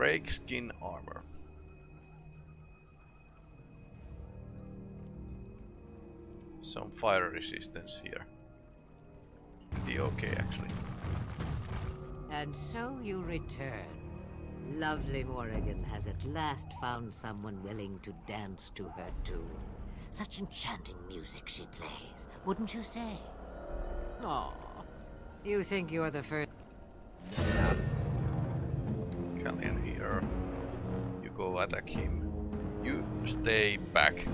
Drake skin armor. Some fire resistance here. Be okay actually. And so you return. Lovely Morrigan has at last found someone willing to dance to her tune. Such enchanting music she plays, wouldn't you say? Aw, you think you're the first... here. You go attack him. You stay back.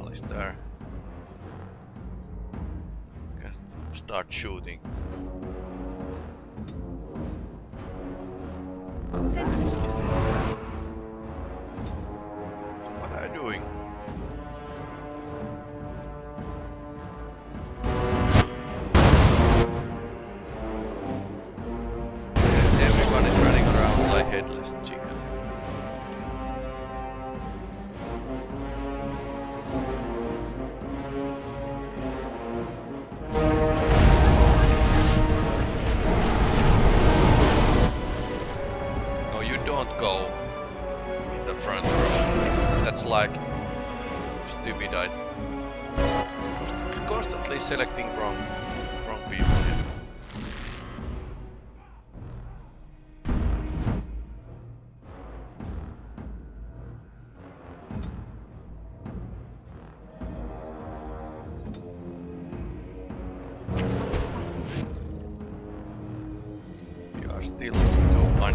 Alistair. Can start shooting.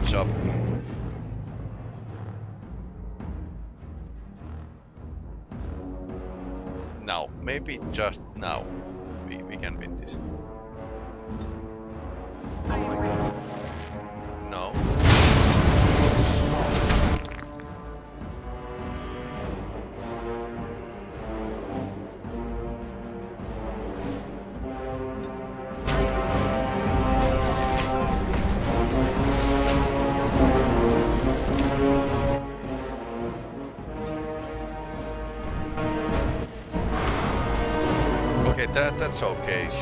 To up. Now, maybe just now, okay.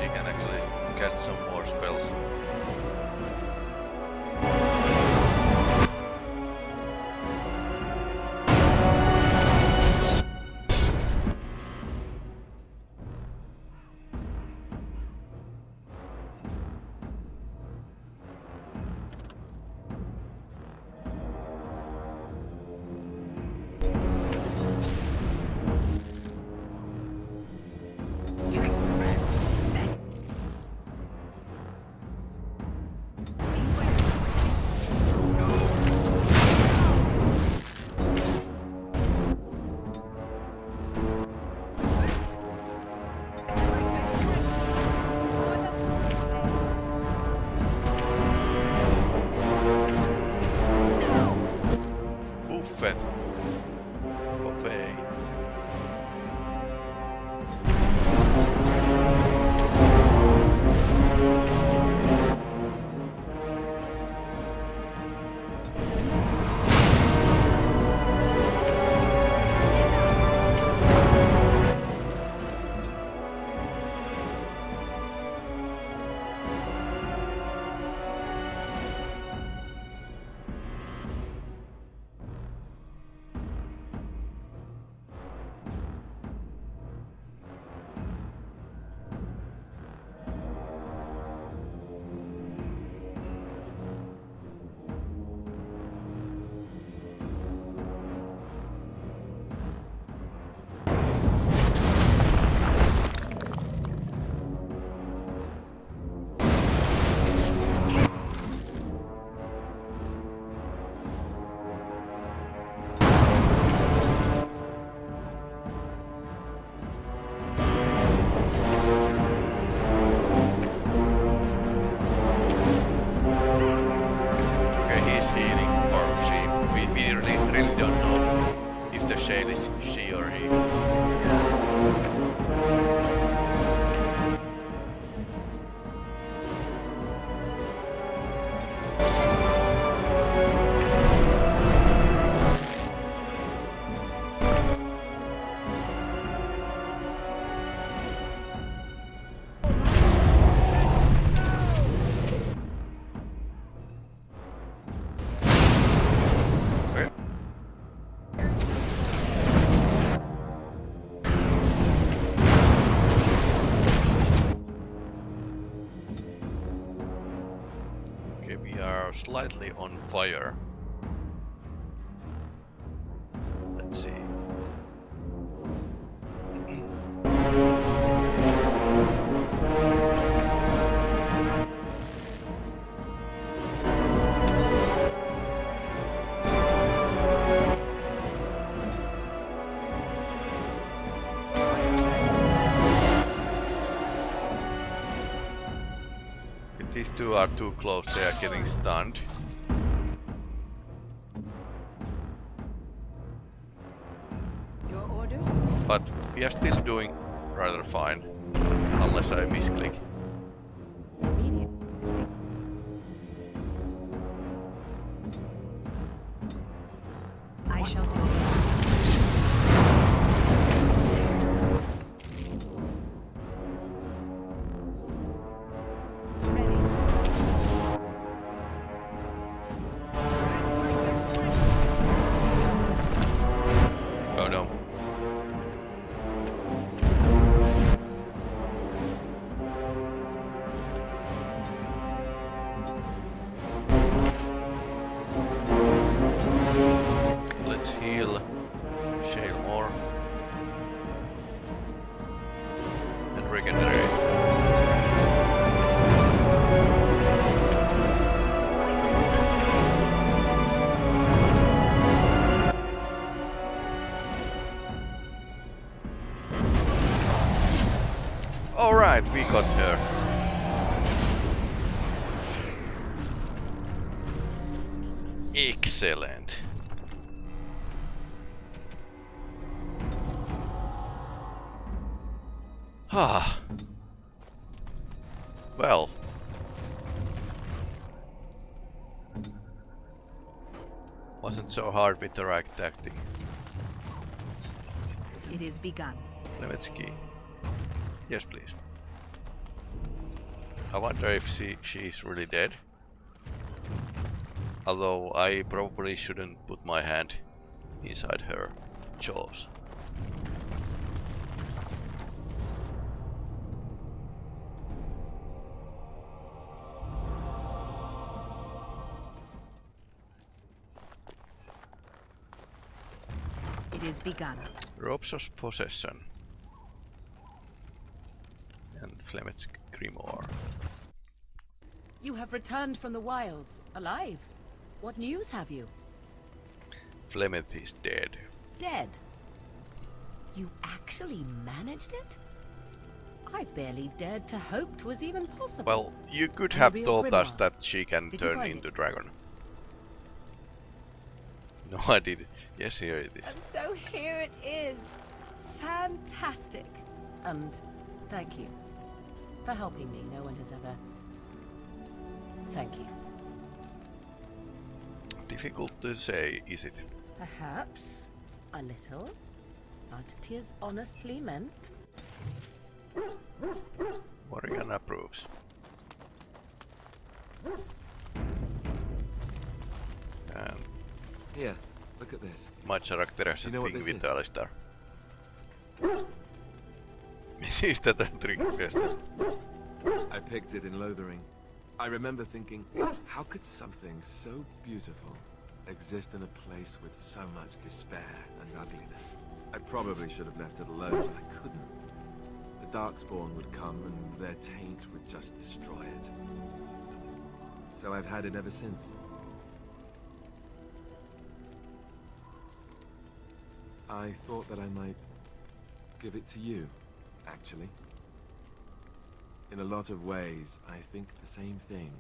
Slightly on fire. Let's see. These two are too close, they are getting stunned. We are still doing rather fine. Unless I misclick. Alright, we got her. Excellent. Ah. Well. Wasn't so hard with the right tactic. It is begun. Levetsky. Yes, please. I wonder if she she's really dead. Although I probably shouldn't put my hand inside her jaws. It is begun. Robes of Possession. And Flemeth's Grimoire. You have returned from the wilds, alive. What news have you? Flemeth is dead. Dead. You actually managed it? I barely dared to hope 'twas even possible. Well, you could And have told us that she can Did turn into it? dragon. No, I did it. Yes, here it is. And so here it is. Fantastic. And thank you for helping me. No one has ever. Thank you. Difficult to say, is it? Perhaps a little, But it is honestly meant. Morrigan approves. And Here, look at this. my character has a You know thing with is? Alistair. A? I picked it in Lothering. I remember thinking, how could something so beautiful exist in a place with so much despair and ugliness? I probably should have left it alone, but I couldn't. The Darkspawn would come and their taint would just destroy it. So I've had it ever since. I thought that I might give it to you, actually. In a lot of ways, I think the same thing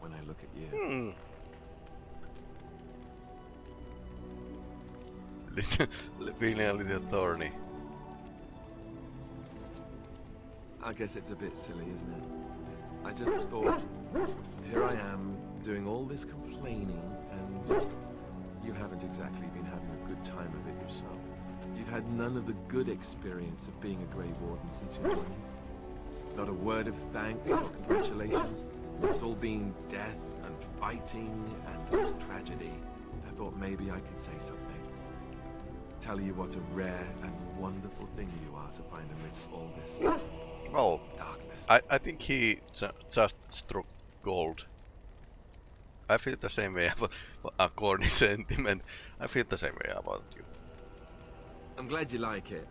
when I look at you. Hmm. Feeling a little thorny. I guess it's a bit silly, isn't it? I just thought, here I am, doing all this complaining, and you haven't exactly been having a good time of it yourself. You've had none of the good experience of being a Grey Warden since you joined. Not a word of thanks or congratulations. It's all been death and fighting and tragedy. I thought maybe I could say something. Tell you what a rare and wonderful thing you are to find amidst all this Oh, darkness. I, I think he ju- just struck gold. I feel the same way about a corny sentiment. I feel the same way about you. I'm glad you like it.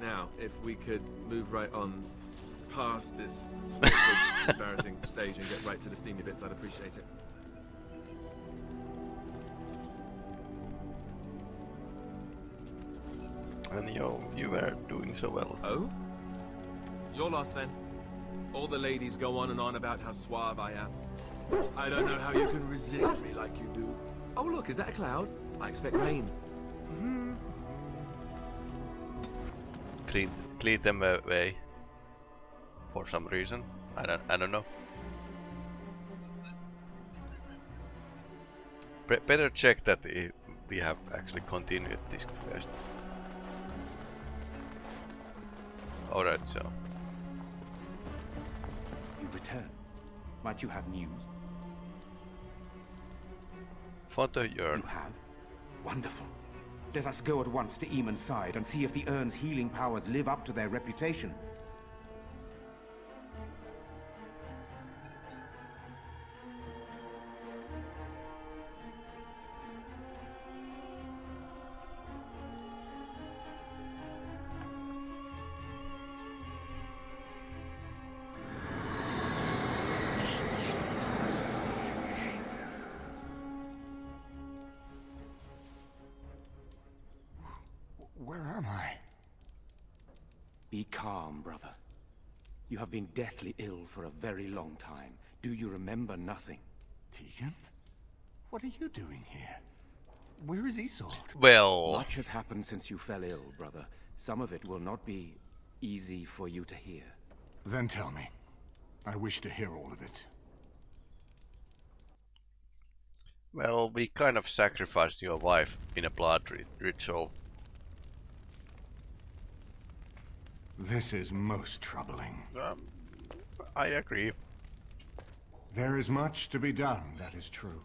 Now, if we could move right on past this embarrassing stage and get right to the steamy bits, I'd appreciate it. And you, you were doing so well. Oh? You're lost then. All the ladies go on and on about how suave I am. I don't know how you can resist me like you do. Oh look, is that a cloud? I expect rain. Hmm. Clean, clean them away. For some reason. I don't, I don't know. Be better check that we have actually continued this quest. Alright, so. You return. Might you have news? Father Yearn. You have? Wonderful. Let us go at once to Eamon's side and see if the Urn's healing powers live up to their reputation. You have been deathly ill for a very long time. Do you remember nothing? Teagan? What are you doing here? Where is Isolde? Well, Much has happened since you fell ill, brother. Some of it will not be easy for you to hear. Then tell me. I wish to hear all of it. well, we kind of sacrificed your wife in a blood ri- ritual. This is most troubling. Um, I agree. There is much to be done, that is true.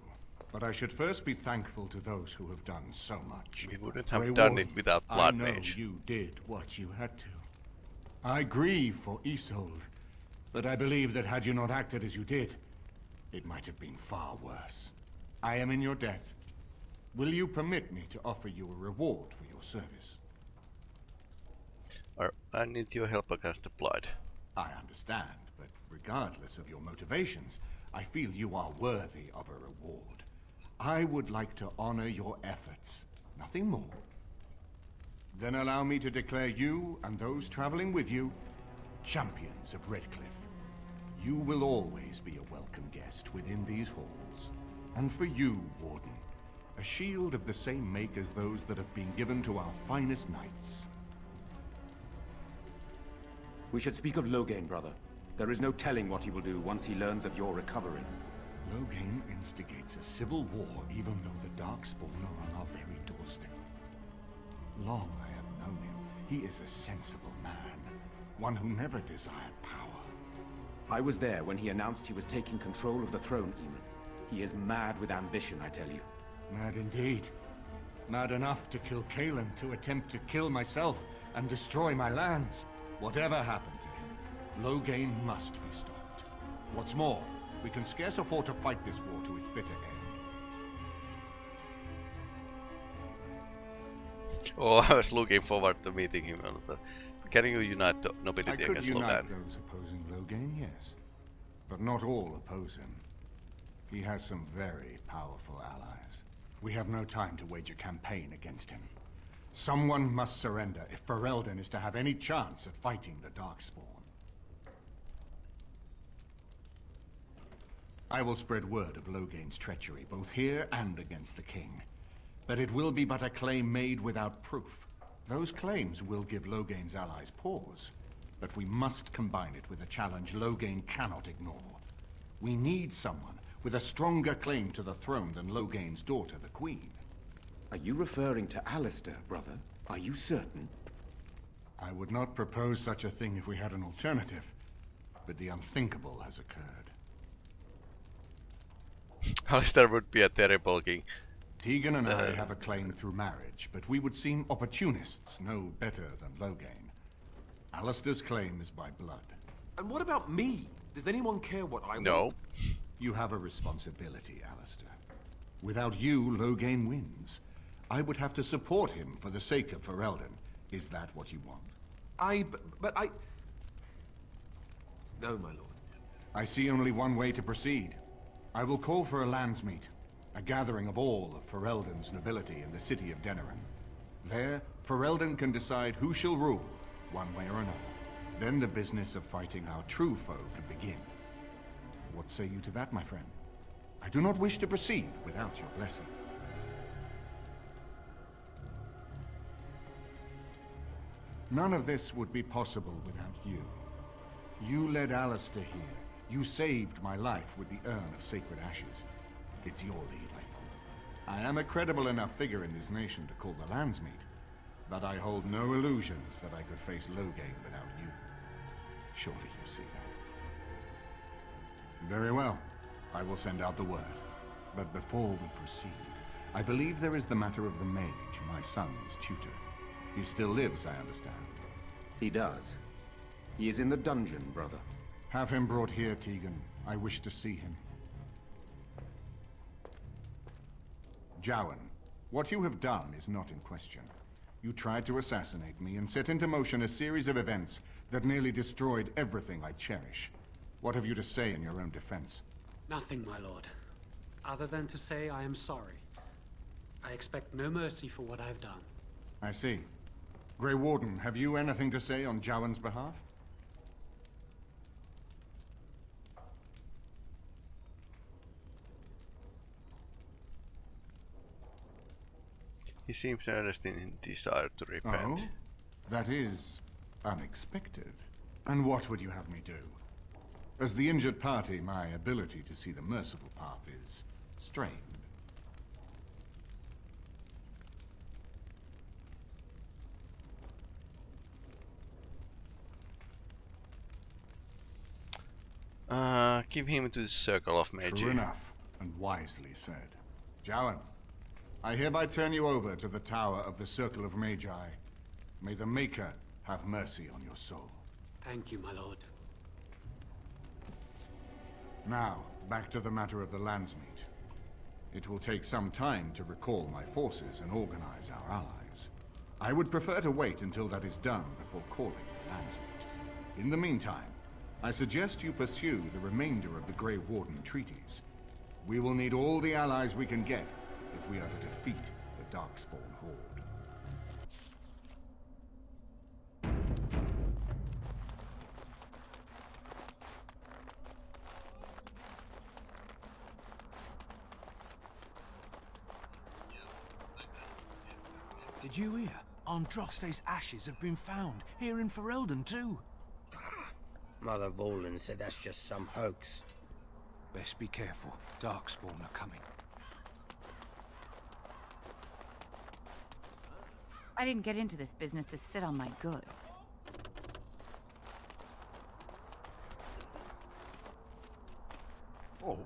But I should first be thankful to those who have done so much. We wouldn't have Grey done Warden, it without I know Mage. you did what you had to. I grieve for Isolde, but I believe that had you not acted as you did, it might have been far worse. I am in your debt. Will you permit me to offer you a reward for your service? Or I need your help against the blood. I understand, but regardless of your motivations, I feel you are worthy of a reward. I would like to honor your efforts, nothing more. Then allow me to declare you and those traveling with you champions of Redcliffe. You will always be a welcome guest within these halls. And for you, Warden, a shield of the same make as those that have been given to our finest knights. We should speak of Loghain, brother. There is no telling what he will do once he learns of your recovery. Loghain instigates a civil war even though the Darkspawn are on our very doorstep. Long I have known him. He is a sensible man. One who never desired power. I was there when he announced he was taking control of the throne, Eamon. He is mad with ambition, I tell you. Mad indeed. Mad enough to kill Cailan, to attempt to kill myself and destroy my lands. Whatever happened to him, Loghain must be stopped. What's more, we can scarce afford to fight this war to its bitter end. Oh, I was looking forward to meeting him. can you unite the I nobility could against unite Loghain? those opposing Loghain, yes. But not all oppose him. He has some very powerful allies. We have no time to wage a campaign against him. Someone must surrender if Ferelden is to have any chance at fighting the Darkspawn. I will spread word of Loghain's treachery, both here and against the King. But it will be but a claim made without proof. Those claims will give Loghain's allies pause. But we must combine it with a challenge Loghain cannot ignore. We need someone with a stronger claim to the throne than Loghain's daughter, the Queen. Are you referring to Alistair, brother? Are you certain? I would not propose such a thing if we had an alternative. But the unthinkable has occurred. Alistair would be a terrible king. Teagan and I uh. have a claim through marriage, but we would seem opportunists no better than Loghain. Alistair's claim is by blood. And what about me? Does anyone care what I want? No. You have a responsibility, Alistair. Without you, Loghain wins. I would have to support him for the sake of Ferelden. Is that what you want? I... but, I... No, my lord. I see only one way to proceed. I will call for a landsmeet, a gathering of all of Ferelden's nobility in the city of Denerim. There, Ferelden can decide who shall rule, one way or another. Then the business of fighting our true foe can begin. What say you to that, my friend? I do not wish to proceed without your blessing. None of this would be possible without you. You led Alistair here. You saved my life with the Urn of Sacred Ashes. It's your lead I follow. I am a credible enough figure in this nation to call the Landsmeet, but I hold no illusions that I could face Loghain without you. Surely you see that. Very well. I will send out the word. But before we proceed, I believe there is the matter of the mage, my son's tutor. He still lives, I understand. He does. He is in the dungeon, brother. Have him brought here, Teagan. I wish to see him. Jowan, what you have done is not in question. You tried to assassinate me and set into motion a series of events that nearly destroyed everything I cherish. What have you to say in your own defense? Nothing, my lord. Other than to say I am sorry. I expect no mercy for what I've done. I see. Grey Warden, have you anything to say on Jowan's behalf? He seems earnest in his desire to repent. Oh? That is unexpected. And what would you have me do? As the injured party, my ability to see the merciful path is strained. Uh, give him to the circle of Magi. True enough, and wisely said. Jowan, I hereby turn you over to the Tower of the Circle of Magi. May the Maker have mercy on your soul. Thank you, my lord. Now, back to the matter of the Landsmeet. It will take some time to recall my forces and organize our allies. I would prefer to wait until that is done before calling the Landsmeet. In the meantime, I suggest you pursue the remainder of the Grey Warden treaties. We will need all the allies we can get if we are to defeat the Darkspawn Horde. Did you hear? Andraste's ashes have been found, here in Ferelden too. Mother Volan said that's just some hoax. Best be careful. Darkspawn are coming. I didn't get into this business to sit on my goods. Oh,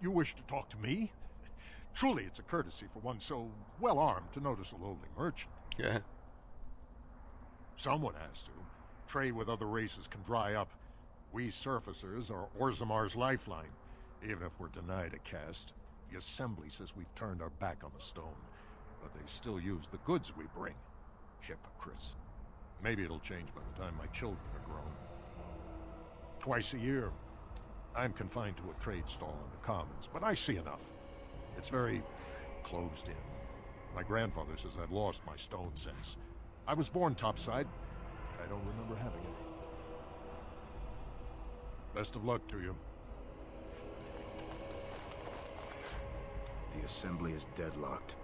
you wish to talk to me? Truly, it's a courtesy for one so well armed to notice a lowly merchant. Yeah. Someone has to. Trade with other races can dry up. We surfacers are Orzammar's lifeline. Even if we're denied a caste, the Assembly says we've turned our back on the stone. But they still use the goods we bring. Hypocrites. Maybe it'll change by the time my children are grown. Twice a year, I'm confined to a trade stall in the Commons, but I see enough. It's very closed in. My grandfather says I've lost my stone sense. I was born topside. I don't remember having it. Best of luck to you. The Assembly is deadlocked.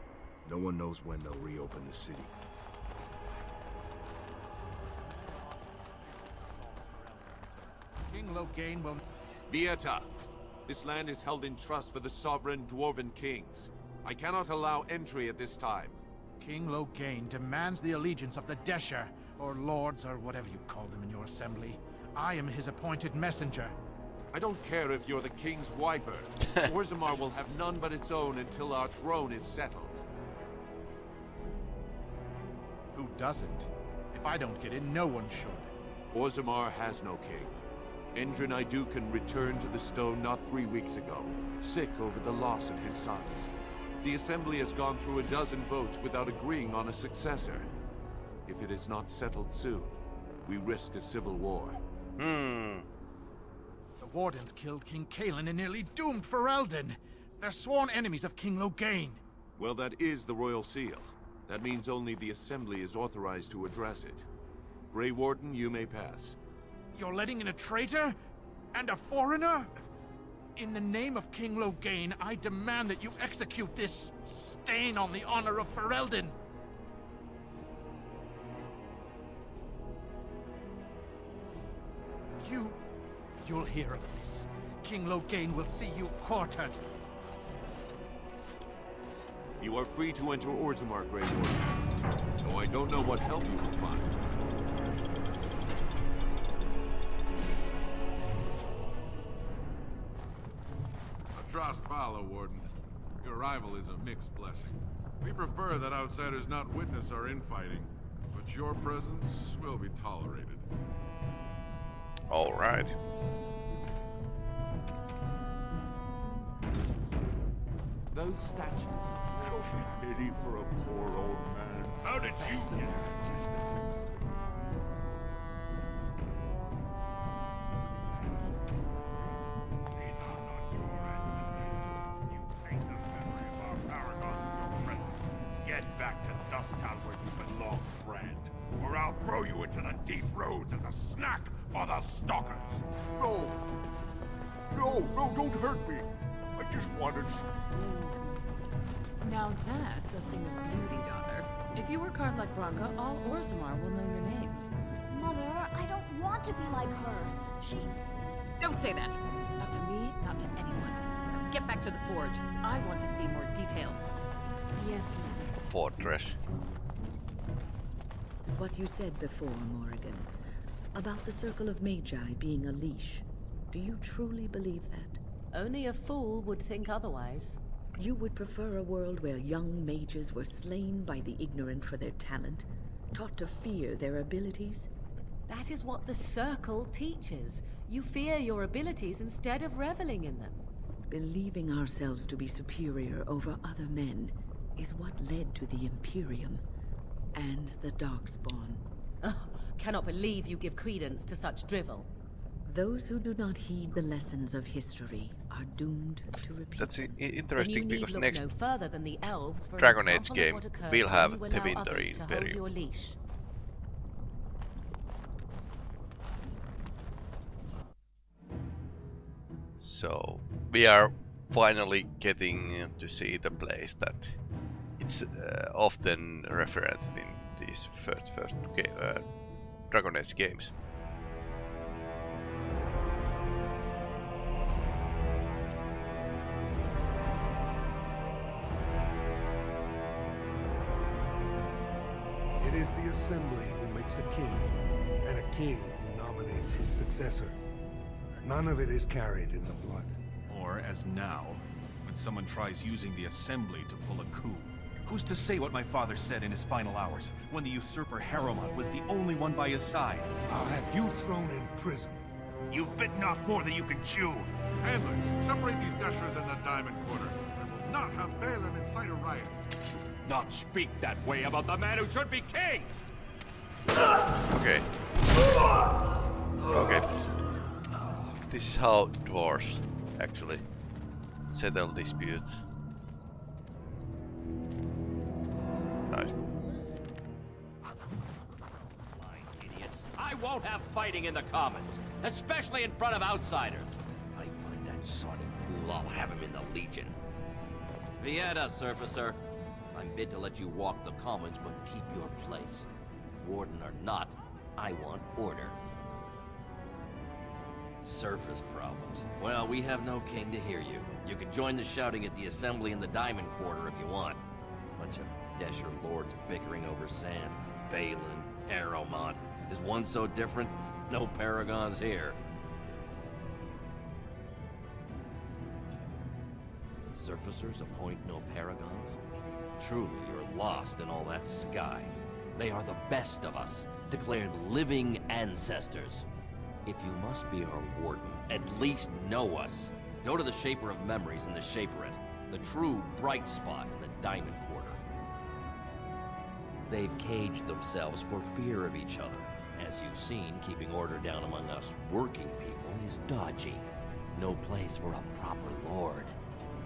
No one knows when they'll reopen the city. King Loghain will... Vieta! This land is held in trust for the sovereign Dwarven kings. I cannot allow entry at this time. King Loghain demands the allegiance of the Deshyr, or lords, or whatever you call them in your assembly. I am his appointed messenger. I don't care if you're the king's wiper. Orzammar will have none but its own until our throne is settled. Who doesn't? If I don't get in, no one should. Orzammar has no king. Endrin Aeducan returned to the stone not three weeks ago, sick over the loss of his sons. The Assembly has gone through a dozen votes without agreeing on a successor. If it is not settled soon, we risk a civil war. Hmm. The Wardens killed King Cailan and nearly doomed Ferelden. They're sworn enemies of King Loghain. Well, that is the Royal Seal. That means only the Assembly is authorized to address it. Grey Warden, you may pass. You're letting in a traitor? And a foreigner? In the name of King Loghain, I demand that you execute this stain on the honor of Ferelden. You'll hear of this. King Loghain will see you quartered. You are free to enter Orzammar, Grey Warden. Though I don't know what help you will find. Atrast vala, Warden. Your arrival is a mixed blessing. We prefer that outsiders not witness our infighting, but your presence will be tolerated. All right. Those statues show pity for a poor old man. How did you get ancestors? Don't hurt me! I just wanted some food. Now that's a thing of beauty, daughter. If you work hard like Branka, all Orzammar will know your name. Mother, I don't want to be like her. She... Don't say that! Not to me, not to anyone. Now get back to the forge. I want to see more details. Yes, Mother. Fortress. What you said before, Morrigan, about the Circle of Magi being a leash. Do you truly believe that? Only a fool would think otherwise. You would prefer a world where young mages were slain by the ignorant for their talent, taught to fear their abilities? That is what the Circle teaches. You fear your abilities instead of reveling in them. Believing ourselves to be superior over other men is what led to the Imperium and the Darkspawn. Oh, cannot believe you give credence to such drivel. Those who do not heed the lessons of history are doomed to repeat. That's interesting because next no further than the elves for Dragon Age game will have the Winter others to hold Imperium. So we are finally getting to see the place that it's uh, often referenced in these first first uh, Dragon Age games. Assembly who makes a king, and a king who nominates his successor. None of it is carried in the blood. Or, as now, when someone tries using the Assembly to pull a coup. Who's to say what my father said in his final hours, when the usurper Harrowmont was the only one by his side? I'll have you thrown in prison. You've bitten off more than you can chew. Handlers, separate these dashers in the Diamond Quarter. I will not have Bhelen incite a riot. Not speak that way about the man who should be king! Okay. Okay. This is how dwarves actually settle disputes. Nice. I won't have fighting in the Commons, especially in front of outsiders. I find that sodden fool, I'll have him in the Legion. Vieta, Surfacer. I'm bid to let you walk the Commons, but keep your place. Warden or not, I want order. Surface problems. Well, we have no king to hear you. You can join the shouting at the Assembly in the Diamond Quarter if you want. Bunch of Deshyr lords bickering over sand. Bhelen, Harrowmont. Is one so different? No paragons here. Surfacers appoint no paragons? Truly, you're lost in all that sky. They are the best of us, declared living ancestors. If you must be our warden, at least know us. Go to the Shaper of Memories in the Shaperate, the true bright spot in the Diamond Quarter. They've caged themselves for fear of each other. As you've seen, keeping order down among us working people is dodgy. No place for a proper lord.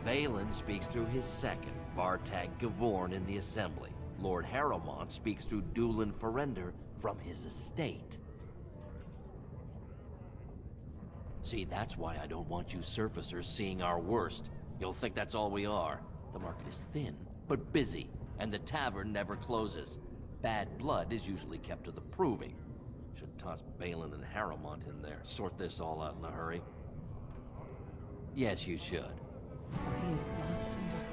Bhelen speaks through his second, Vartag Gavorn in the Assembly. Lord Harrowmont speaks through Dulin Forender from his estate. See, that's why I don't want you surfacers seeing our worst. You'll think that's all we are. The market is thin, but busy, and the tavern never closes. Bad blood is usually kept to the proving. Should toss Bhelen and Harrowmont in there, sort this all out in a hurry. Yes, you should. He is lost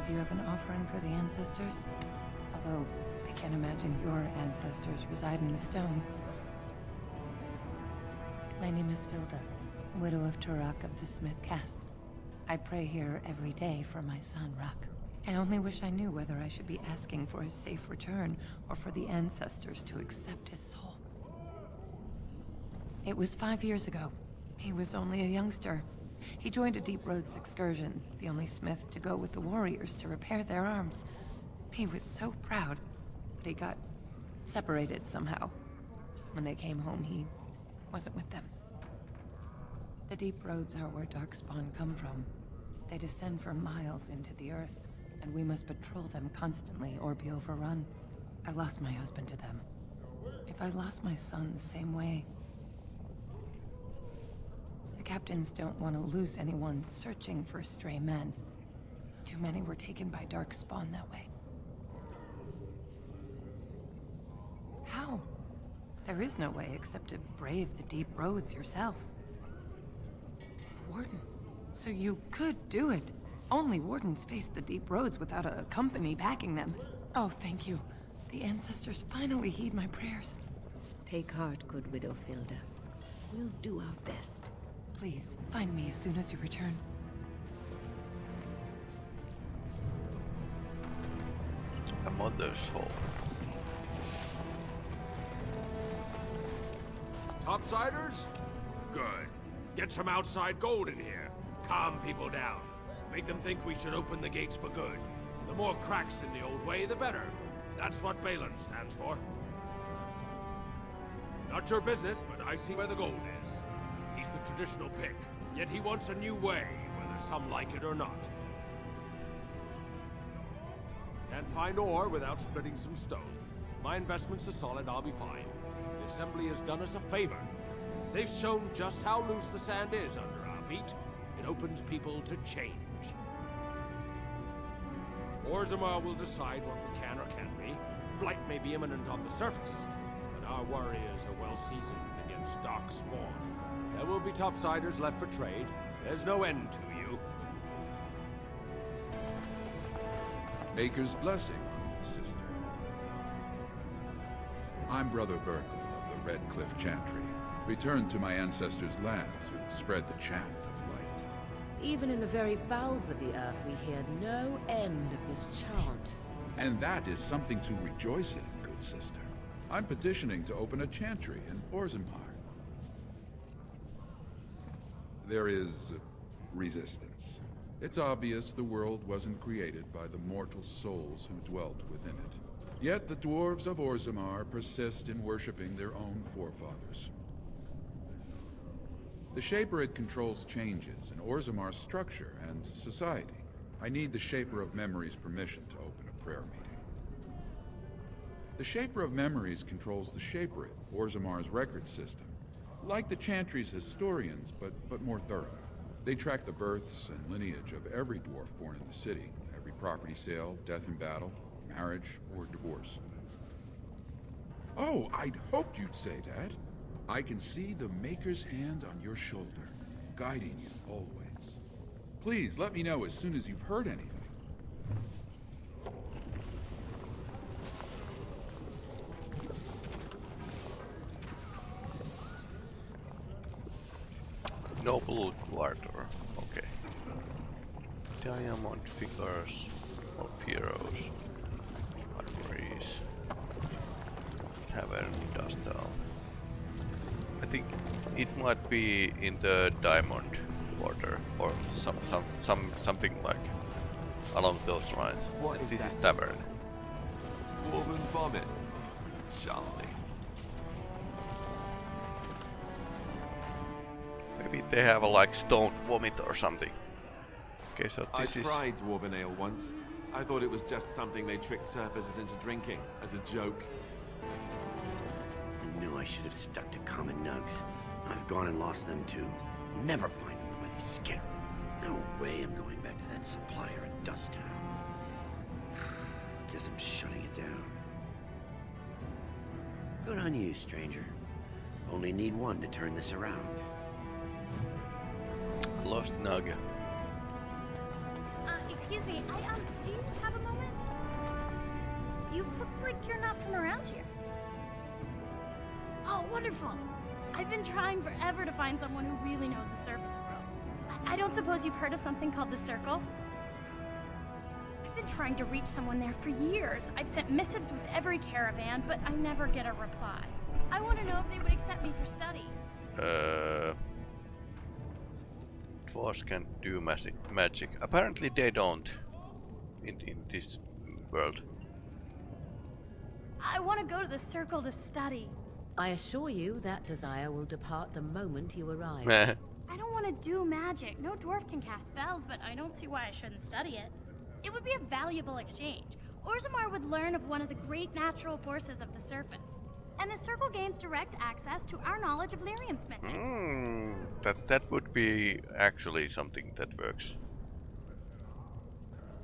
Did you have an offering for the ancestors? Although, I can't imagine your ancestors reside in the stone. My name is Filda, widow of Turak of the Smith Caste. I pray here every day for my son, Ruck. I only wish I knew whether I should be asking for his safe return or for the ancestors to accept his soul. It was five years ago. He was only a youngster. He joined a Deep Roads excursion, the only smith to go with the warriors to repair their arms. He was so proud, but he got separated somehow. When they came home, he wasn't with them. The Deep Roads are where Darkspawn come from. They descend for miles into the earth, and we must patrol them constantly or be overrun. I lost my husband to them. If I lost my son the same way, captains don't want to lose anyone searching for stray men. Too many were taken by Darkspawn that way. How? There is no way except to brave the deep roads yourself. Warden, so you could do it. Only wardens face the deep roads without a company backing them. Oh, thank you. The ancestors finally heed my prayers. Take heart, good widow Filda. We'll do our best. Please, find me as soon as you return. A mother's home. Topsiders? Good. Get some outside gold in here. Calm people down. Make them think we should open the gates for good. The more cracks in the old way, the better. That's what Bhelen stands for. Not your business, but I see where the gold is. Traditional pick, yet he wants a new way, whether some like it or not. Can't find ore without splitting some stone. My investments are solid, I'll be fine. The Assembly has done us a favor. They've shown just how loose the sand is under our feet. It opens people to change. Orzammar will decide what we can or can't be. Blight may be imminent on the surface, but our warriors are well seasoned against dark spawn. There will be topsiders left for trade. There's no end to you. Maker's blessing on you, sister. I'm Brother Burkel of the Red Cliff Chantry, returned to my ancestors' land to spread the chant of light. Even in the very bowels of the earth, we hear no end of this chant. And that is something to rejoice in, good sister. I'm petitioning to open a chantry in Orzammar. There is resistance. It's obvious the world wasn't created by the mortal souls who dwelt within it. Yet the dwarves of Orzammar persist in worshipping their own forefathers. The Shaperate controls changes in Orzammar's structure and society. I need the Shaper of Memories' permission to open a prayer meeting. The Shaper of Memories controls the Shaperate, Orzammar's record system. Like the Chantry's historians, but, but more thorough. They track the births and lineage of every dwarf born in the city, every property sale, death in battle, marriage, or divorce. Oh, I'd hoped you'd say that. I can see the Maker's hand on your shoulder, guiding you always. Please let me know as soon as you've heard anything. Noble Quarter. Okay. Diamond figures of heroes. Armories. Tavern Dustal. I think it might be in the Diamond Quarter or some some some something like along those lines. What is this that? is Tavern. Dwarven vomit. Charlie. They have a like stone vomit or something. Okay, so I this is I tried dwarven ale once. I thought it was just something they tricked surfacers into drinking as a joke. I knew I should have stuck to common nugs. I've gone and lost them too. I'll never find them the way they skitter. No way I'm going back to that supplier at Dust Town. Guess I'm shutting it down. Good on you, stranger. Only need one to turn this around. Lost Nug. Uh, excuse me, I, um, do you have a moment? You look like you're not from around here. Oh, wonderful. I've been trying forever to find someone who really knows the surface world. I, I don't suppose you've heard of something called the Circle? I've been trying to reach someone there for years. I've sent missives with every caravan, but I never get a reply. I want to know if they would accept me for study. Uh, dwarves can do magic. Magic. Apparently they don't. In in this world. I want to go to the Circle to study. I assure you that desire will depart the moment you arrive. I don't want to do magic. No dwarf can cast spells, but I don't see why I shouldn't study it. It would be a valuable exchange. Orzammar would learn of one of the great natural forces of the surface. And the Circle gains direct access to our knowledge of lyrium smithing. Mm, that that would be actually something that works.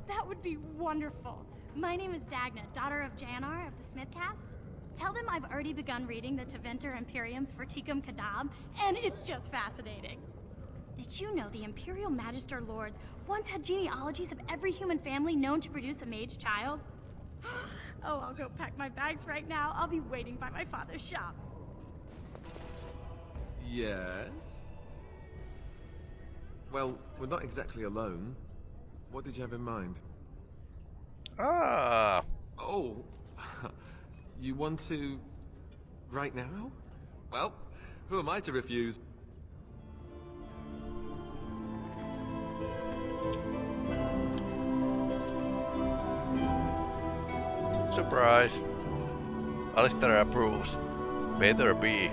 That would be wonderful. My name is Dagna, daughter of Janar of the Smithcast. Tell them I've already begun reading the Tevinter Imperium's Verticum Kadab, and it's just fascinating. Did you know the Imperial Magister Lords once had genealogies of every human family known to produce a mage child? Oh, I'll go pack my bags right now. I'll be waiting by my father's shop. Yes? Well, we're not exactly alone. What did you have in mind? Ah. Oh. you want to... right now? Well, who am I to refuse? Surprise. Alistair approves. Better be.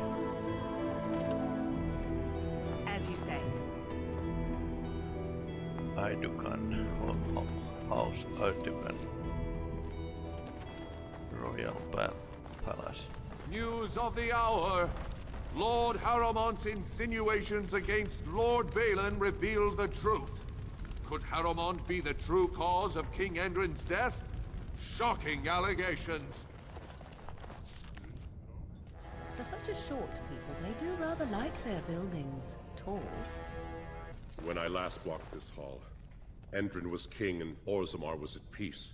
As you say. Aeducan. Ho- oh, oh, ho- House Aeducan. Royal pa Palace. News of the hour. Lord Harrowmont's insinuations against Lord Bhelen reveal the truth. Could Harrowmont be the true cause of King Endrin's death? Shocking allegations. For such a short people, they do rather like their buildings tall. When I last walked this hall, Endrin was king and Orzammar was at peace.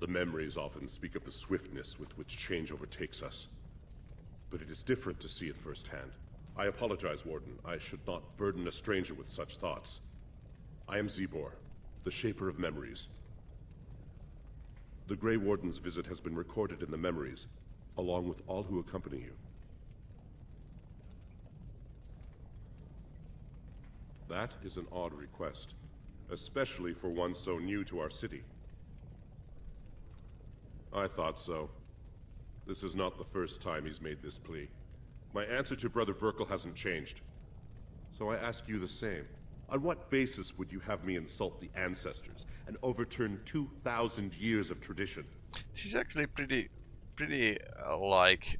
The memories often speak of the swiftness with which change overtakes us. But it is different to see it firsthand. I apologize, Warden. I should not burden a stranger with such thoughts. I am Czibor, the Shaper of Memories. The Grey Warden's visit has been recorded in the memories, along with all who accompany you. That is an odd request, especially for one so new to our city. I thought so. This is not the first time he's made this plea. My answer to Brother Burkel hasn't changed. So I ask you the same. On what basis would you have me insult the ancestors and overturn 2,000 years of tradition? This is actually pretty, pretty uh, like,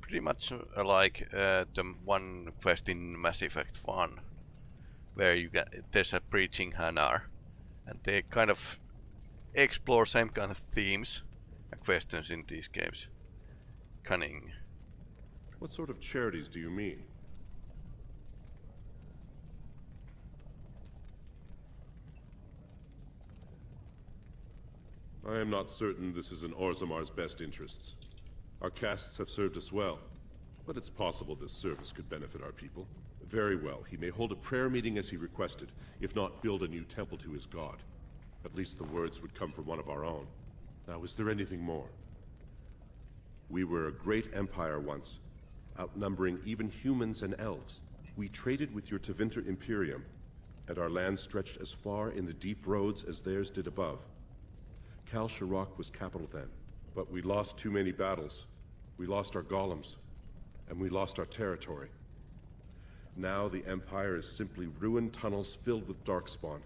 pretty much uh, like uh, the one quest in Mass Effect 1, where you get there's a preaching Hanar, and they kind of explore same kind of themes and questions in these games. Cunning. What sort of charities do you mean? I am not certain this is in Orzammar's best interests. Our castes have served us well, but it's possible this service could benefit our people. Very well, he may hold a prayer meeting as he requested, if not build a new temple to his god. At least the words would come from one of our own. Now, is there anything more? We were a great empire once, outnumbering even humans and elves. We traded with your Tevinter Imperium, and our land stretched as far in the deep roads as theirs did above. Kal Sharok was capital then, but we lost too many battles. We lost our golems, and we lost our territory. Now the Empire is simply ruined tunnels filled with Darkspawn.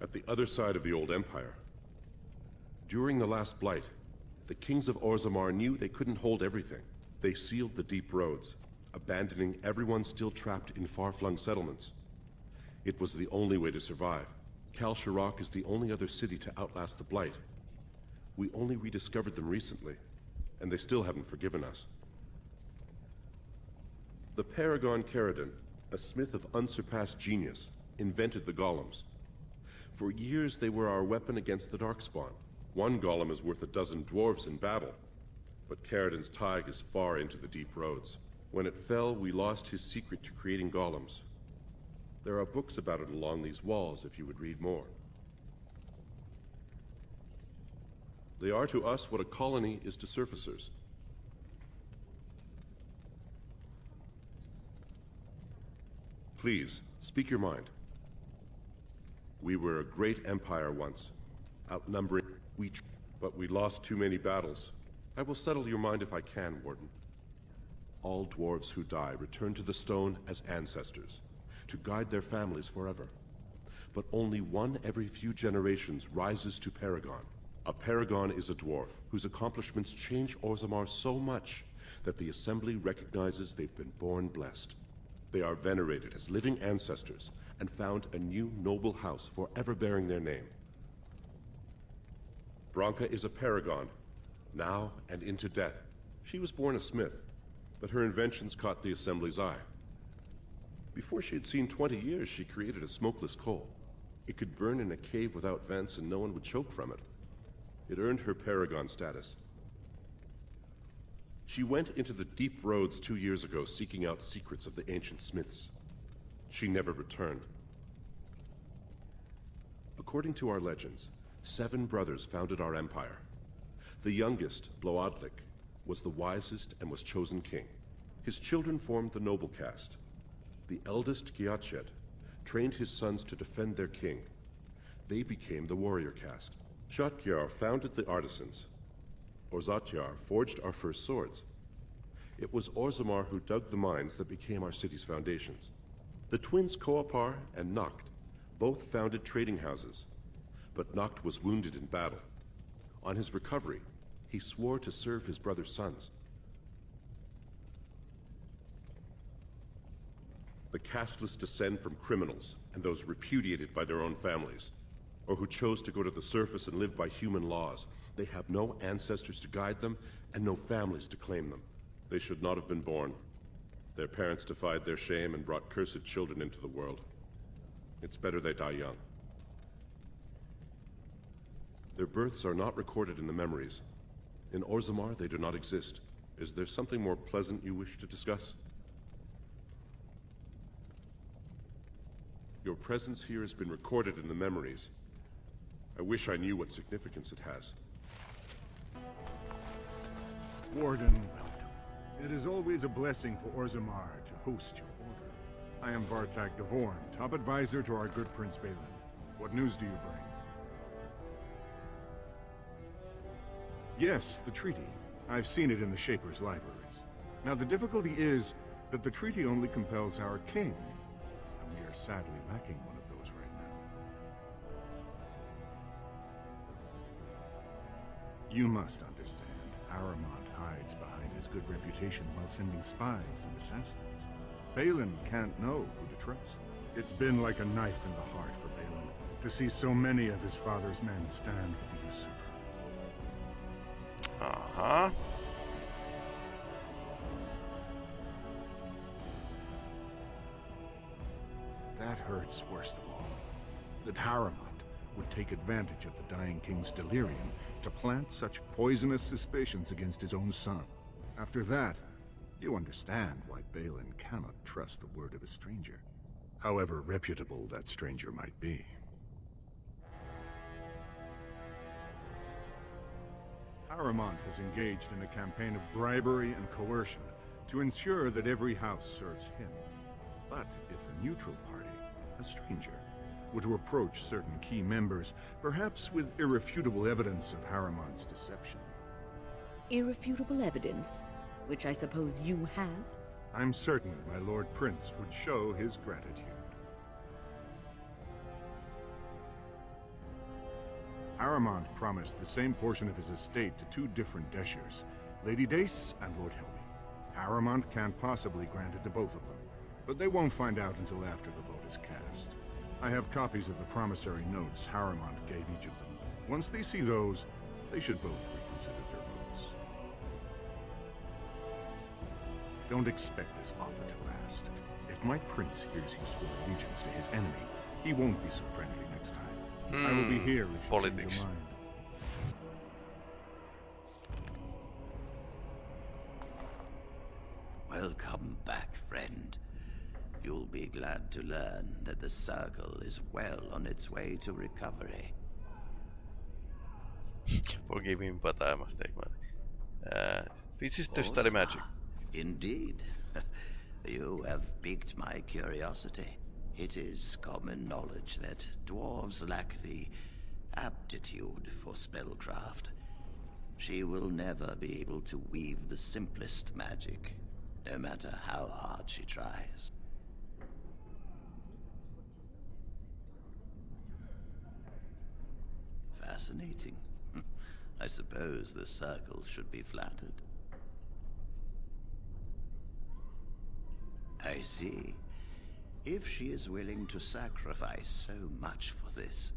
At the other side of the old Empire, during the last Blight, the kings of Orzammar knew they couldn't hold everything. They sealed the deep roads, abandoning everyone still trapped in far-flung settlements. It was the only way to survive. Kal Sharok is the only other city to outlast the Blight. We only rediscovered them recently, and they still haven't forgiven us. The Paragon Caridin, a smith of unsurpassed genius, invented the golems. For years they were our weapon against the Darkspawn. One golem is worth a dozen dwarves in battle, but Caridin's thaig is far into the deep roads. When it fell, we lost his secret to creating golems. There are books about it along these walls if you would read more. They are to us what a colony is to surfacers. Please, speak your mind. We were a great empire once, outnumbering we, but we lost too many battles. I will settle your mind if I can, Warden. All dwarves who die return to the stone as ancestors, to guide their families forever. But only one every few generations rises to Paragon. A Paragon is a dwarf whose accomplishments change Orzammar so much that the Assembly recognizes they've been born blessed. They are venerated as living ancestors and found a new noble house forever bearing their name. Branka is a paragon, now and into death. She was born a smith, but her inventions caught the Assembly's eye. Before she had seen 20 years, she created a smokeless coal. It could burn in a cave without vents and no one would choke from it. It earned her paragon status. She went into the deep roads two years ago seeking out secrets of the ancient smiths. She never returned. According to our legends, seven brothers founded our empire. The youngest, Bloadlik, was the wisest and was chosen king. His children formed the noble caste. The eldest, Giachet, trained his sons to defend their king. They became the warrior caste. Shotgyar founded the artisans. Orzatyar forged our first swords. It was Orzammar who dug the mines that became our city's foundations. The twins Koapar and Noct both founded trading houses, but Noct was wounded in battle. On his recovery, he swore to serve his brother's sons. The casteless descend from criminals and those repudiated by their own families, or who chose to go to the surface and live by human laws. They have no ancestors to guide them and no families to claim them. They should not have been born. Their parents defied their shame and brought cursed children into the world. It's better they die young. Their births are not recorded in the memories. In Orzammar, they do not exist. Is there something more pleasant you wish to discuss? Your presence here has been recorded in the memories. I wish I knew what significance it has. Warden, welcome. It is always a blessing for Orzammar to host your order. I am Vartag Gavorn, top advisor to our good Prince Bhelen. What news do you bring? Yes, the treaty. I've seen it in the Shaper's libraries. Now, the difficulty is that the treaty only compels our king, sadly lacking one of those right now. You must understand. Harrowmont hides behind his good reputation while sending spies and assassins. Bhelen can't know who to trust. It's been like a knife in the heart for Bhelen to see so many of his father's men stand with the usurper. Uh-huh. That hurts worst of all. That Harrowmont would take advantage of the dying king's delirium to plant such poisonous suspicions against his own son. After that, you understand why Bhelen cannot trust the word of a stranger. However reputable that stranger might be. Harrowmont has engaged in a campaign of bribery and coercion to ensure that every house serves him. But if a neutral party a stranger, were to approach certain key members, perhaps with irrefutable evidence of Harrowmont's deception. Irrefutable evidence, which I suppose you have? I'm certain my Lord Prince would show his gratitude. Harrowmont promised the same portion of his estate to two different Deshyrs, Lady Dace and Lord Helmy. Harrowmont can't possibly grant it to both of them, but they won't find out until after the vote is cast. I have copies of the promissory notes Harrowmont gave each of them. Once they see those, they should both reconsider their votes. Don't expect this offer to last. If my prince hears you swore allegiance to his enemy, he won't be so friendly next time. I will be Hmm, here if you politics. change your mind. Glad to learn that the Circle is well on its way to recovery. Forgive me, but I must take money. Uh, this is to study magic. Indeed. you have piqued my curiosity. It is common knowledge that dwarves lack the aptitude for spellcraft. She will never be able to weave the simplest magic, no matter how hard she tries. Fascinating. I suppose the circle should be flattered. I see. If she is willing to sacrifice so much for this,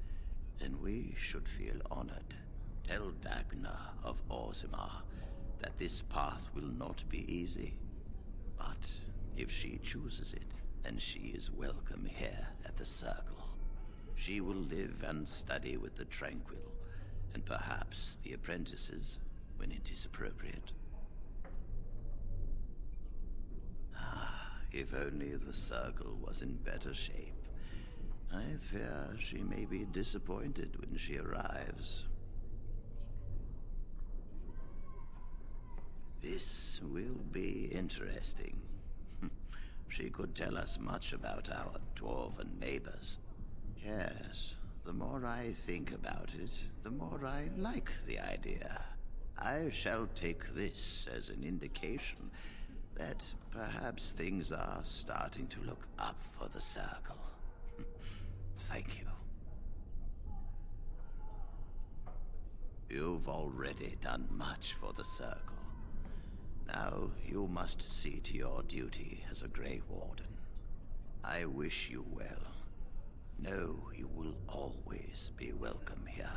then we should feel honored. Tell Dagna of Orzammar that this path will not be easy. But if she chooses it, then she is welcome here at the Circle. She will live and study with the Tranquil, and perhaps the apprentices when it is appropriate. Ah, if only the Circle was in better shape. I fear she may be disappointed when she arrives. This will be interesting. she could tell us much about our dwarven neighbors. Yes, the more I think about it, the more I like the idea. I shall take this as an indication that perhaps things are starting to look up for the Circle. Thank you. You've already done much for the Circle. Now you must see to your duty as a Grey Warden. I wish you well. Know you will always be welcome here.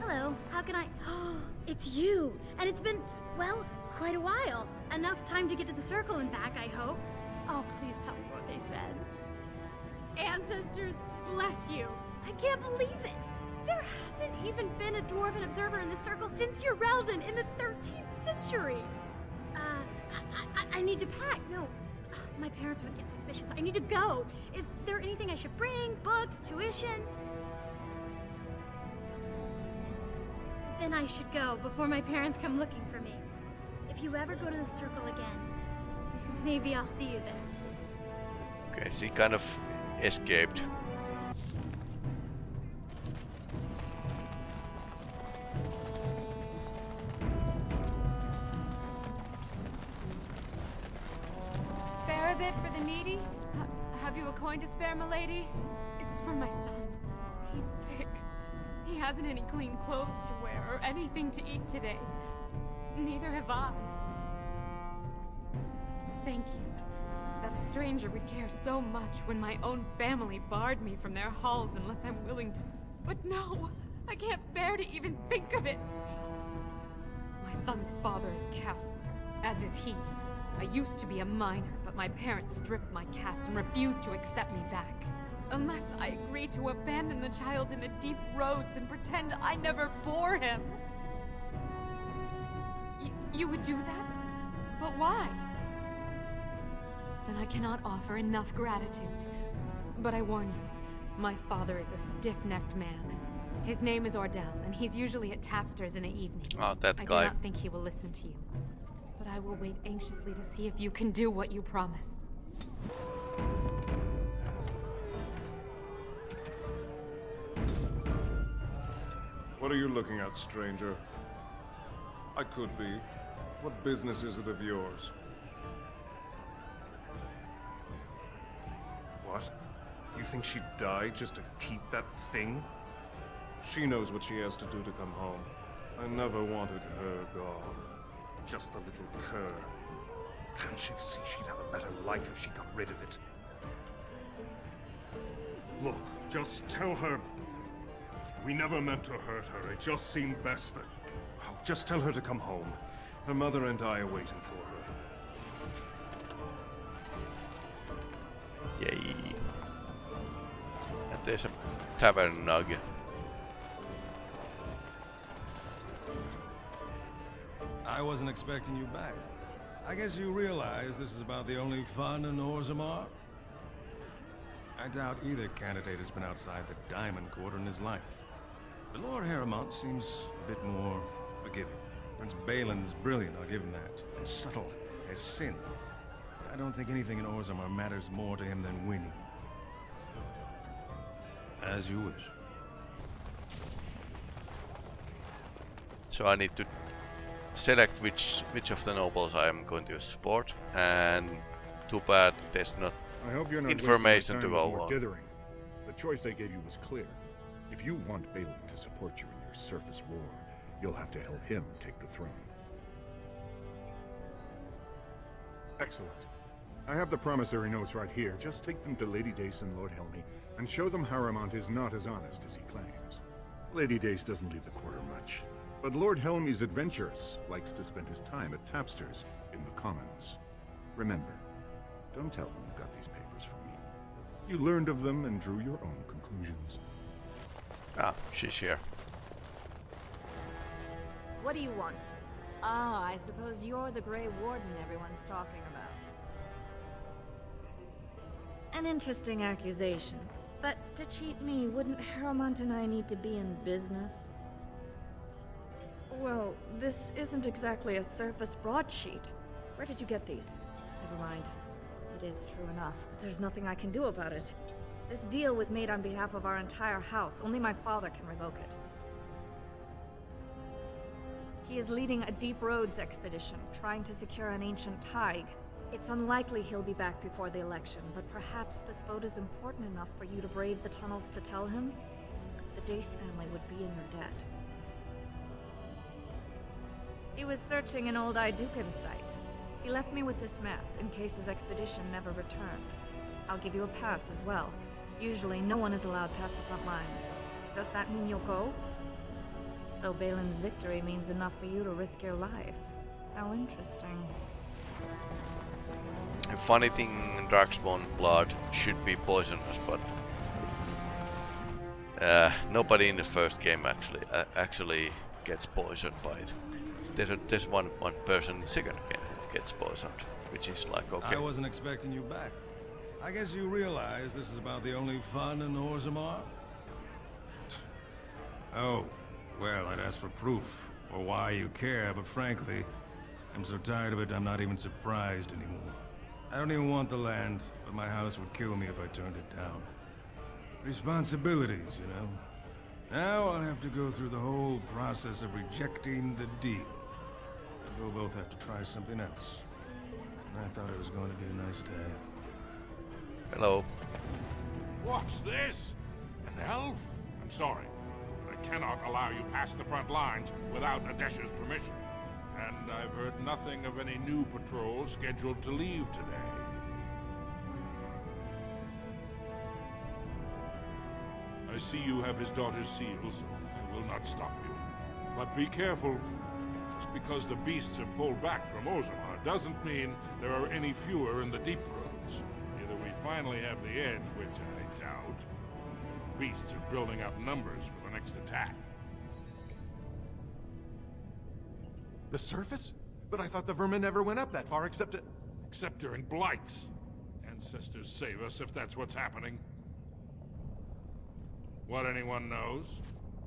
Hello, how can I? Oh, it's you! And it's been, well, quite a while. Enough time to get to the circle and back, I hope. Oh, please tell me what they said. Ancestors, bless you. I can't believe it. There hasn't even been a dwarven observer in the circle since your Urelden in the 13th century. Uh, I, I, I need to pack. No, my parents would get suspicious. I need to go. Is there anything I should bring? Books? Tuition? Then I should go before my parents come looking for me. If you ever go to the circle again, maybe I'll see you there. Okay, she kind of escaped. Milady? It's for my son. He's sick. He hasn't any clean clothes to wear or anything to eat today. Neither have I. Thank you. That a stranger would care so much when my own family barred me from their halls unless I'm willing to. But no! I can't bear to even think of it! My son's father is casteless, as is he. I used to be a minor, but my parents stripped my caste and refused to accept me back. Unless I agree to abandon the child in the deep roads and pretend I never bore him. Y you would do that? But why? Then I cannot offer enough gratitude. But I warn you, my father is a stiff-necked man. His name is Ordell, and he's usually at Tapster's in the evening. Oh, that guy. I do not think he will listen to you. I will wait anxiously to see if you can do what you promised. What are you looking at, stranger? I could be. What business is it of yours? What? You think she'd die just to keep that thing? She knows what she has to do to come home. I never wanted her gone. Just the little cur. Can't she see she'd have a better life if she got rid of it? Look, just tell her... We never meant to hurt her. It just seemed best that... Oh, just tell her to come home. Her mother and I are waiting for her. Yay. And there's a tavern nug. I wasn't expecting you back. I guess you realize this is about the only fun in Orzammar? I doubt either candidate has been outside the Diamond Quarter in his life. But Lord Harrowmont seems a bit more forgiving. Prince Bhelen's brilliant, I'll give him that. And subtle as sin. But I don't think anything in Orzammar matters more to him than winning. As you wish. So I need to select which which of the nobles I am going to support, and too bad there's not I hope you're not information to wasting my time go on. dithering. The choice I gave you was clear. If you want Bhelen to support you in your surface war, you'll have to help him take the throne. Excellent. I have the promissory notes right here. Just take them to Lady Dace and Lord Helmy, and show them Harrowmont is not as honest as he claims. Lady Dace doesn't leave the quarter much, but Lord Helmy's adventurous, likes to spend his time at Tapster's in the Commons. Remember, don't tell them you got these papers from me. You learned of them and drew your own conclusions. Ah, she's here. What do you want? Ah, I suppose you're the Grey Warden everyone's talking about. An interesting accusation. But to cheat me, wouldn't Harrowmont and I need to be in business? Well, this isn't exactly a surface broadsheet. Where did you get these? Never mind. It is true enough. But there's nothing I can do about it. This deal was made on behalf of our entire house. Only my father can revoke it. He is leading a Deep Roads expedition, trying to secure an ancient Thaig. It's unlikely he'll be back before the election, but perhaps this vote is important enough for you to brave the tunnels to tell him? The Dace family would be in your debt. He was searching an old Aeducan site. He left me with this map, in case his expedition never returned. I'll give you a pass as well. Usually, no one is allowed past the front lines. Does that mean you'll go? So Bhelen's victory means enough for you to risk your life. How interesting. A funny thing, Darkspawn blood should be poisonous, but uh, nobody in the first game actually uh, actually gets poisoned by it. There's a, there's one one person second who gets poisoned, which is like okay. I wasn't expecting you back. I guess you realize this is about the only fun in Orzammar? Oh, well, I'd ask for proof, or why you care, but frankly, I'm so tired of it I'm not even surprised anymore. I don't even want the land, but my house would kill me if I turned it down. Responsibilities, you know? Now I'll have to go through the whole process of rejecting the deal. And we'll both have to try something else. I thought it was going to be a nice day. Hello. What's this? An elf? I'm sorry. but I cannot allow you past the front lines without Adesha's permission. And I've heard nothing of any new patrols scheduled to leave today. I see you have his daughter's seal, so I will not stop you. But be careful. Just because the beasts have pulled back from Orzammar doesn't mean there are any fewer in the deep roads. Either we finally have the edge, which I doubt, the beasts are building up numbers for the next attack. The surface? But I thought the vermin never went up that far except to... Except during blights. Ancestors save us if that's what's happening. What anyone knows.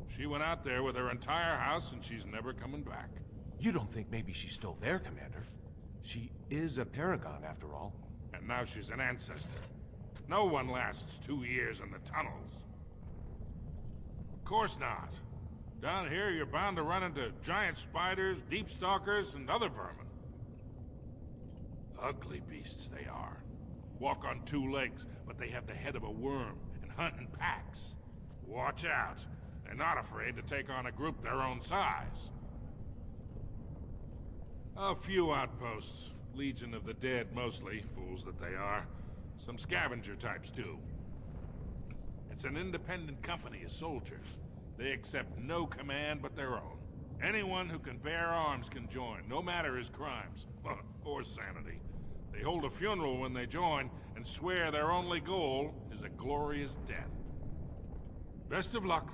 She went out there with her entire house and she's never coming back. You don't think maybe she's still there, Commander? She is a Paragon, after all. And now she's an ancestor. No one lasts two years in the tunnels. Of course not. Down here, you're bound to run into giant spiders, deep stalkers, and other vermin. Ugly beasts they are. Walk on two legs, but they have the head of a worm and hunt in packs. Watch out. They're not afraid to take on a group their own size. A few outposts. Legion of the Dead, mostly. Fools that they are. Some scavenger types, too. It's an independent company of soldiers. They accept no command but their own. Anyone who can bear arms can join, no matter his crimes. or sanity. They hold a funeral when they join, and swear their only goal is a glorious death. Best of luck.